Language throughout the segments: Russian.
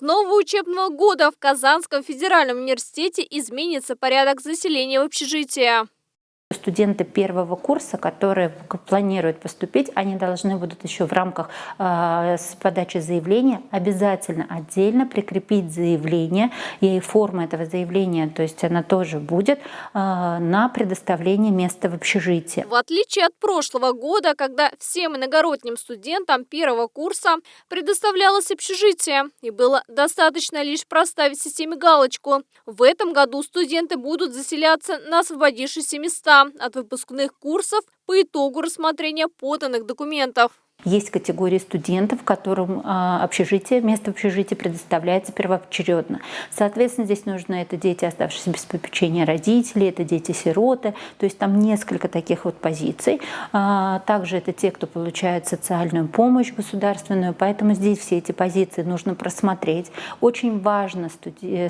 нового учебного года в Казанском федеральном университете изменится порядок заселения в общежитие. Студенты первого курса, которые планируют поступить, они должны будут еще в рамках э, подачи заявления обязательно отдельно прикрепить заявление, и форма этого заявления, то есть она тоже будет э, на предоставление места в общежитии. В отличие от прошлого года, когда всем иногородним студентам первого курса предоставлялось общежитие, и было достаточно лишь проставить системе галочку, в этом году студенты будут заселяться на освободившиеся места от выпускных курсов по итогу рассмотрения поданных документов. Есть категории студентов, которым а, общежитие, место в общежитии предоставляется первоочередно. Соответственно, здесь нужно это дети, оставшиеся без попечения родителей, это дети-сироты, то есть там несколько таких вот позиций. А, также это те, кто получает социальную помощь государственную, поэтому здесь все эти позиции нужно просмотреть. Очень важно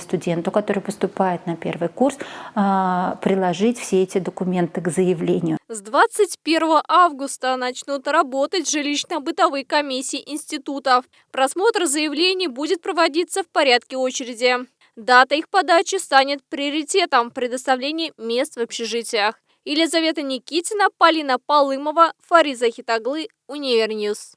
студенту, который поступает на первый курс, а, приложить все эти документы к заявлению. С 21 августа начнут работать жилищно-бытовые комиссии институтов. Просмотр заявлений будет проводиться в порядке очереди. Дата их подачи станет приоритетом в предоставлении мест в общежитиях. Елизавета Никитина, Полина Полымова, Фариза Хитаглы, Univer News.